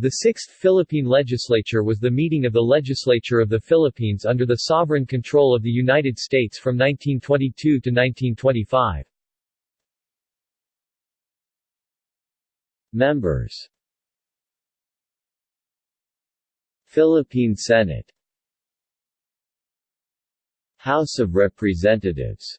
The Sixth Philippine Legislature was the meeting of the legislature of the Philippines under the sovereign control of the United States from 1922 to 1925. Members Philippine Senate House of Representatives